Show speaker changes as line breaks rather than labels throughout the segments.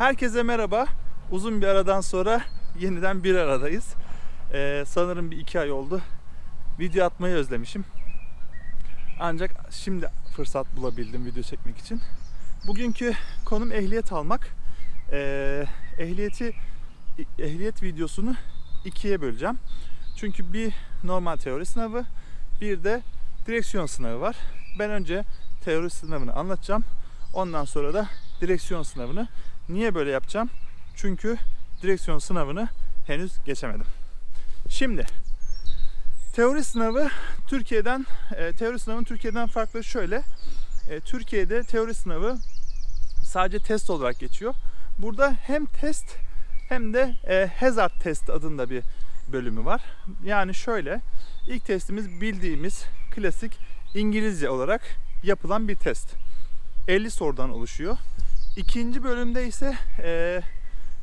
Herkese merhaba. Uzun bir aradan sonra yeniden bir aradayız. Ee, sanırım bir iki ay oldu. Video atmayı özlemişim. Ancak şimdi fırsat bulabildim video çekmek için. Bugünkü konum ehliyet almak. Ee, ehliyeti ehliyet videosunu ikiye böleceğim. Çünkü bir normal teori sınavı, bir de direksiyon sınavı var. Ben önce teori sınavını anlatacağım. Ondan sonra da direksiyon sınavını. Niye böyle yapacağım? Çünkü direksiyon sınavını henüz geçemedim. Şimdi teori sınavı Türkiye'den e, teori sınavının Türkiye'den farklı şöyle. E, Türkiye'de teori sınavı sadece test olarak geçiyor. Burada hem test hem de e, hazard test adında bir bölümü var. Yani şöyle ilk testimiz bildiğimiz klasik İngilizce olarak yapılan bir test. 50 sorudan oluşuyor. İkinci bölümde ise e,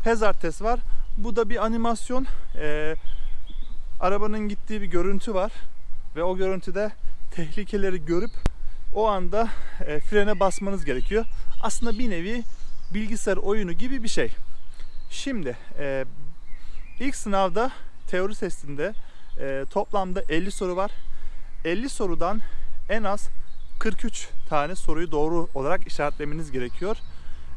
hazard var. Bu da bir animasyon. E, arabanın gittiği bir görüntü var ve o görüntüde tehlikeleri görüp o anda e, frene basmanız gerekiyor. Aslında bir nevi bilgisayar oyunu gibi bir şey. Şimdi e, ilk sınavda teori testinde e, toplamda 50 soru var. 50 sorudan en az 43 tane soruyu doğru olarak işaretlemeniz gerekiyor.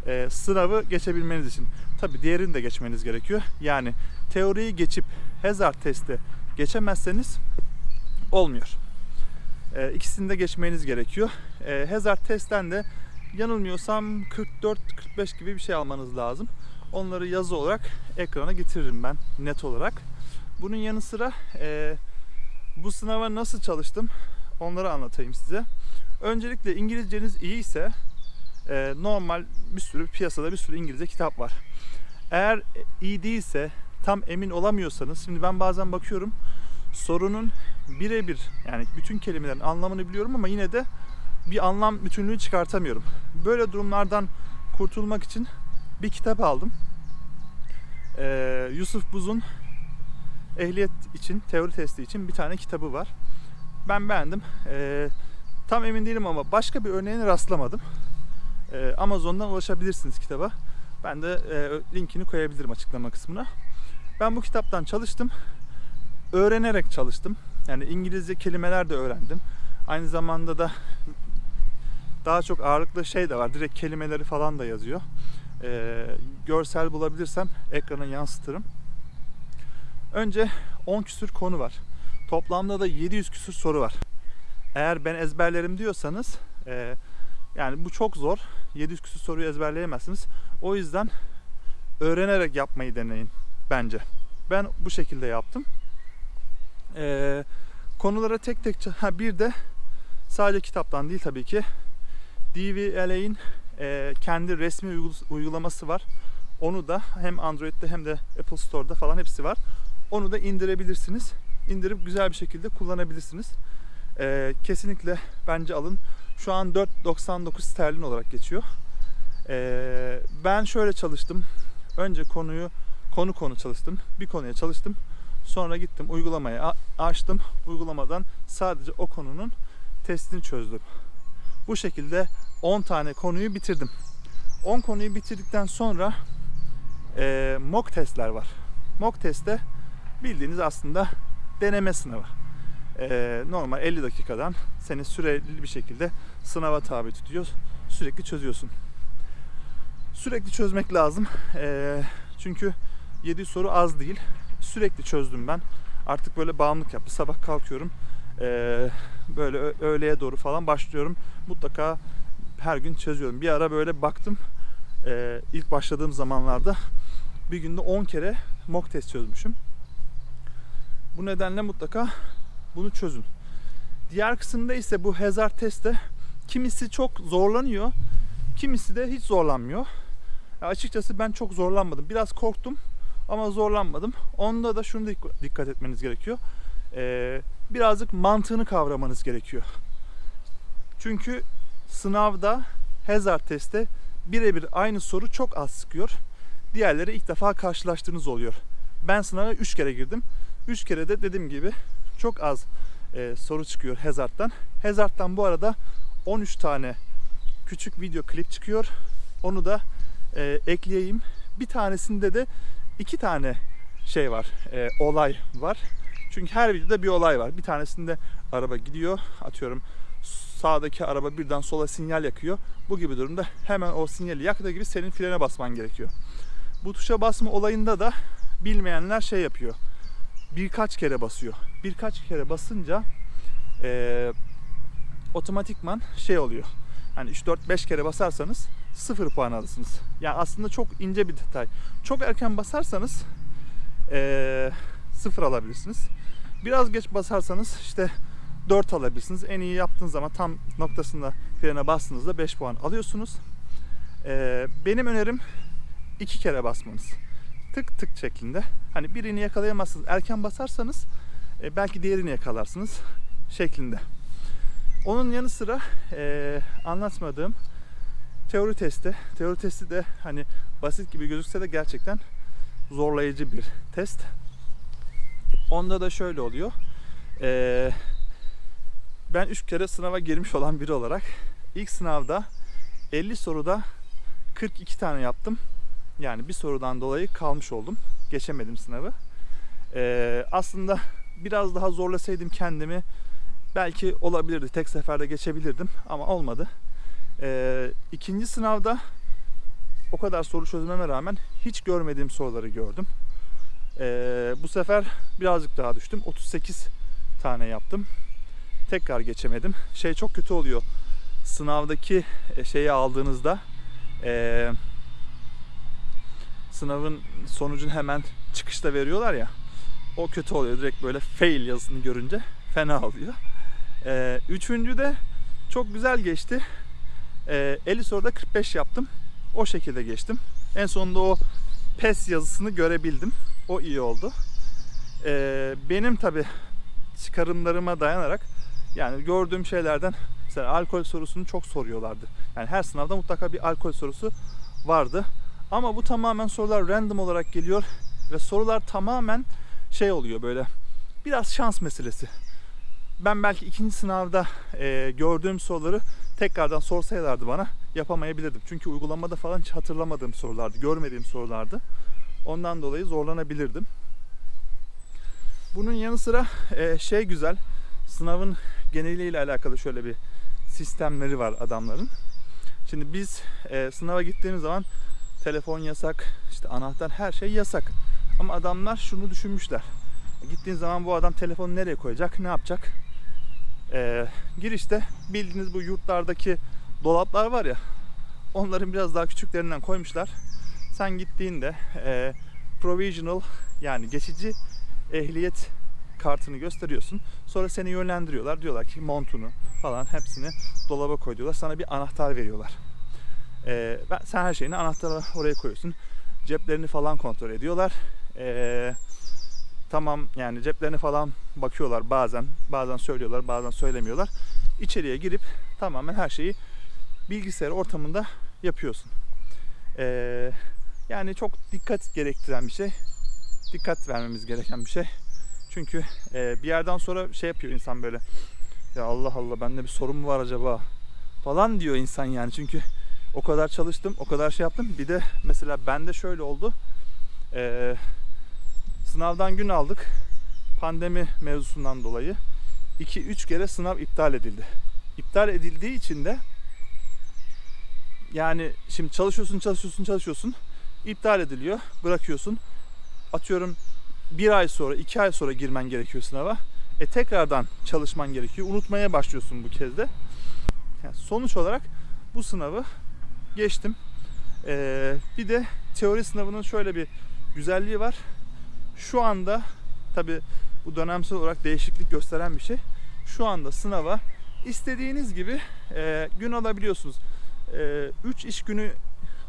E, sınavı geçebilmeniz için. Tabi diğerini de geçmeniz gerekiyor. Yani teoriyi geçip hazard testi geçemezseniz olmuyor. E, ikisini de geçmeniz gerekiyor. E, hazard testten de yanılmıyorsam 44-45 gibi bir şey almanız lazım. Onları yazı olarak ekrana getiririm ben net olarak. Bunun yanı sıra e, bu sınava nasıl çalıştım onları anlatayım size. Öncelikle İngilizceniz iyi ise e, normal bir sürü piyasada bir sürü İngilizce kitap var. Eğer iyi değilse tam emin olamıyorsanız şimdi ben bazen bakıyorum sorunun birebir yani bütün kelimelerin anlamını biliyorum ama yine de bir anlam bütünlüğü çıkartamıyorum. Böyle durumlardan kurtulmak için bir kitap aldım. Ee, Yusuf Buz'un ehliyet için, teori testi için bir tane kitabı var. Ben beğendim. Ee, tam emin değilim ama başka bir örneğine rastlamadım. Ee, Amazon'dan ulaşabilirsiniz kitaba. Ben de e, linkini koyabilirim açıklama kısmına. Ben bu kitaptan çalıştım. Öğrenerek çalıştım. Yani İngilizce kelimeler de öğrendim. Aynı zamanda da daha çok ağırlıklı şey de var. Direkt kelimeleri falan da yazıyor. Ee, görsel bulabilirsem ekrana yansıtırım. Önce 10 küsür konu var. Toplamda da 700 küsür soru var. Eğer ben ezberlerim diyorsanız e, yani bu çok zor. 700 küsür soruyu ezberleyemezsiniz. O yüzden öğrenerek yapmayı deneyin bence. Ben bu şekilde yaptım. E, konulara tek tek ha bir de sadece kitaptan değil tabii ki DVLA'in e, kendi resmi uygulaması var. Onu da hem Android'de hem de Apple Store'da falan hepsi var. Onu da indirebilirsiniz. İndirip güzel bir şekilde kullanabilirsiniz. E, kesinlikle bence alın. Şu an 4.99 sterlin olarak geçiyor. E, ben şöyle çalıştım. Önce konuyu konu konu çalıştım. Bir konuya çalıştım. Sonra gittim uygulamayı açtım. Uygulamadan sadece o konunun testini çözdüm. Bu şekilde 10 tane konuyu bitirdim. 10 konuyu bitirdikten sonra e, mock testler var. Mock testte bildiğiniz aslında deneme sınavı. E, normal 50 dakikadan seni süreli bir şekilde sınava tabi tutuyor. Sürekli çözüyorsun. Sürekli çözmek lazım. E, çünkü 7 soru az değil. Sürekli çözdüm ben. Artık böyle bağımlılık yaptı. Sabah kalkıyorum. E, böyle öğleye doğru falan başlıyorum. Mutlaka her gün çözüyorum. Bir ara böyle baktım ilk başladığım zamanlarda bir günde 10 kere mock test çözmüşüm. Bu nedenle mutlaka bunu çözün. Diğer kısımda ise bu hazard testte kimisi çok zorlanıyor, kimisi de hiç zorlanmıyor. Ya açıkçası ben çok zorlanmadım. Biraz korktum ama zorlanmadım. Onda da şunu dikkat etmeniz gerekiyor. Ee, birazcık mantığını kavramanız gerekiyor. Çünkü sınavda hazard testte birebir aynı soru çok az sıkıyor. Diğerleri ilk defa karşılaştığınız oluyor. Ben sınava 3 kere girdim. 3 kere de dediğim gibi çok az e, soru çıkıyor Hazard'dan. Hazard'dan bu arada 13 tane küçük video klip çıkıyor. Onu da e, ekleyeyim. Bir tanesinde de iki tane şey var, e, olay var. Çünkü her videoda bir olay var. Bir tanesinde araba gidiyor, atıyorum sağdaki araba birden sola sinyal yakıyor. Bu gibi durumda hemen o sinyali yaktığı gibi senin frene basman gerekiyor. Bu tuşa basma olayında da bilmeyenler şey yapıyor. Birkaç kere basıyor. Birkaç kere basınca eee otomatikman şey oluyor. Hani 3-4-5 kere basarsanız 0 puan alırsınız. Yani aslında çok ince bir detay. Çok erken basarsanız 0 alabilirsiniz. Biraz geç basarsanız işte 4 alabilirsiniz. En iyi yaptığınız zaman tam noktasında frene bastığınızda 5 puan alıyorsunuz. Eee, benim önerim iki kere basmanız. Tık tık şeklinde. Hani birini yakalayamazsınız. Erken basarsanız e, belki diğerini yakalarsınız şeklinde. Onun yanı sıra e, anlatmadığım teori testi. Teori testi de hani basit gibi gözükse de gerçekten zorlayıcı bir test. Onda da şöyle oluyor. E, ben 3 kere sınava girmiş olan biri olarak ilk sınavda 50 soruda 42 tane yaptım. Yani bir sorudan dolayı kalmış oldum. Geçemedim sınavı. Ee, aslında biraz daha zorlasaydım kendimi belki olabilirdi. Tek seferde geçebilirdim ama olmadı. Ee, ikinci sınavda o kadar soru çözmeme rağmen hiç görmediğim soruları gördüm. Ee, bu sefer birazcık daha düştüm. 38 tane yaptım. Tekrar geçemedim. Şey çok kötü oluyor. Sınavdaki e, şeyi aldığınızda eee sınavın sonucunu hemen çıkışta veriyorlar ya. O kötü oluyor. Direkt böyle fail yazısını görünce fena oluyor. Ee, üçüncü de çok güzel geçti. Ee, 50 soruda 45 yaptım. O şekilde geçtim. En sonunda o pes yazısını görebildim. O iyi oldu. Ee, benim tabi çıkarımlarıma dayanarak yani gördüğüm şeylerden mesela alkol sorusunu çok soruyorlardı. Yani her sınavda mutlaka bir alkol sorusu vardı. Ama bu tamamen sorular random olarak geliyor ve sorular tamamen şey oluyor böyle biraz şans meselesi. Ben belki ikinci sınavda e, gördüğüm soruları tekrardan sorsaylardı bana yapamayabilirdim. Çünkü uygulamada falan hiç hatırlamadığım sorulardı, görmediğim sorulardı. Ondan dolayı zorlanabilirdim. Bunun yanı sıra e, şey güzel, sınavın geneliyle alakalı şöyle bir sistemleri var adamların. Şimdi biz e, sınava gittiğimiz zaman telefon yasak, işte anahtar her şey yasak. Ama adamlar şunu düşünmüşler. Gittiğin zaman bu adam telefonu nereye koyacak, ne yapacak? Ee, girişte bildiğiniz bu yurtlardaki dolaplar var ya, onların biraz daha küçüklerinden koymuşlar. Sen gittiğinde e, provisional yani geçici ehliyet kartını gösteriyorsun. Sonra seni yönlendiriyorlar. Diyorlar ki montunu falan hepsini dolaba koy diyorlar. Sana bir anahtar veriyorlar. Ee, ben, sen her şeyini anahtarı oraya koyuyorsun. Ceplerini falan kontrol ediyorlar. Ee, tamam yani ceplerini falan bakıyorlar bazen. Bazen söylüyorlar bazen söylemiyorlar. İçeriye girip tamamen her şeyi bilgisayar ortamında yapıyorsun. Ee, yani çok dikkat gerektiren bir şey. Dikkat vermemiz gereken bir şey. Çünkü e, bir yerden sonra şey yapıyor insan böyle. Ya Allah Allah bende bir sorun mu var acaba? Falan diyor insan yani. Çünkü o kadar çalıştım, o kadar şey yaptım. Bir de mesela bende şöyle oldu. Ee, sınavdan gün aldık. Pandemi mevzusundan dolayı 2-3 kere sınav iptal edildi. İptal edildiği için de yani şimdi çalışıyorsun, çalışıyorsun, çalışıyorsun. iptal ediliyor, bırakıyorsun. Atıyorum bir ay sonra, iki ay sonra girmen gerekiyor sınava. E tekrardan çalışman gerekiyor. Unutmaya başlıyorsun bu kez de. Yani sonuç olarak bu sınavı geçtim. Ee, bir de teori sınavının şöyle bir güzelliği var. Şu anda tabi bu dönemsel olarak değişiklik gösteren bir şey. Şu anda sınava istediğiniz gibi e, gün alabiliyorsunuz. 3 e, iş günü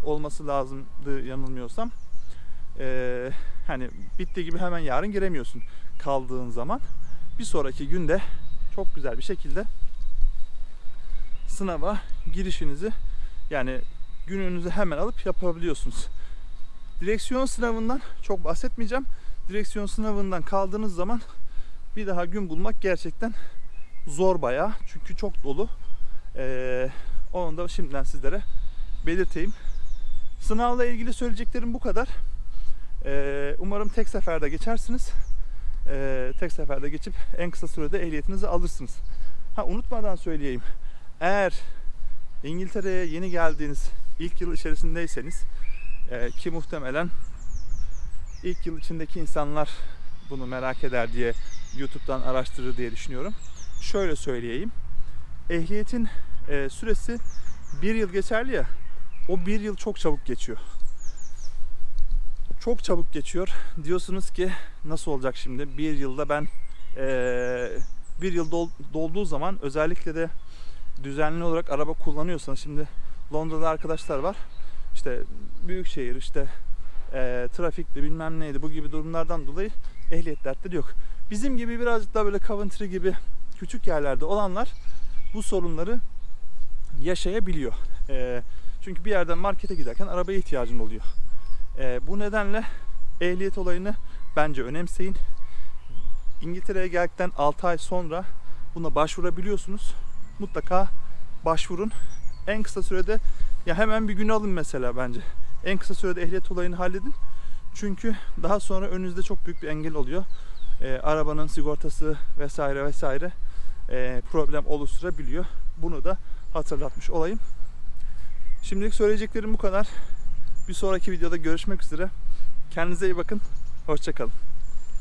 olması lazımdı yanılmıyorsam. E, hani bitti gibi hemen yarın giremiyorsun kaldığın zaman. Bir sonraki günde çok güzel bir şekilde sınava girişinizi yani gününüzü hemen alıp yapabiliyorsunuz. Direksiyon sınavından çok bahsetmeyeceğim. Direksiyon sınavından kaldığınız zaman bir daha gün bulmak gerçekten zor bayağı. Çünkü çok dolu. Ee, onu da şimdiden sizlere belirteyim. Sınavla ilgili söyleyeceklerim bu kadar. Ee, umarım tek seferde geçersiniz. Ee, tek seferde geçip en kısa sürede ehliyetinizi alırsınız. Ha unutmadan söyleyeyim. Eğer İngiltere'ye yeni geldiğiniz ilk yıl içerisindeyseniz e, ki muhtemelen ilk yıl içindeki insanlar bunu merak eder diye YouTube'dan araştırır diye düşünüyorum. Şöyle söyleyeyim. Ehliyetin e, süresi bir yıl geçerli ya. O bir yıl çok çabuk geçiyor. Çok çabuk geçiyor. Diyorsunuz ki nasıl olacak şimdi? Bir yılda ben e, bir yıl dol- dolduğu zaman özellikle de düzenli olarak araba kullanıyorsanız şimdi Londra'da arkadaşlar var. İşte büyük şehir işte e, trafikti bilmem neydi bu gibi durumlardan dolayı ehliyet dertleri yok. Bizim gibi birazcık daha böyle Coventry gibi küçük yerlerde olanlar bu sorunları yaşayabiliyor. E, çünkü bir yerden markete giderken arabaya ihtiyacın oluyor. E, bu nedenle ehliyet olayını bence önemseyin. İngiltere'ye geldikten 6 ay sonra buna başvurabiliyorsunuz. Mutlaka başvurun. En kısa sürede ya hemen bir gün alın mesela bence. En kısa sürede ehliyet olayını halledin. Çünkü daha sonra önünüzde çok büyük bir engel oluyor. Ee, arabanın sigortası vesaire vesaire e, problem oluşturabiliyor. Bunu da hatırlatmış olayım. Şimdilik söyleyeceklerim bu kadar. Bir sonraki videoda görüşmek üzere. Kendinize iyi bakın. Hoşçakalın.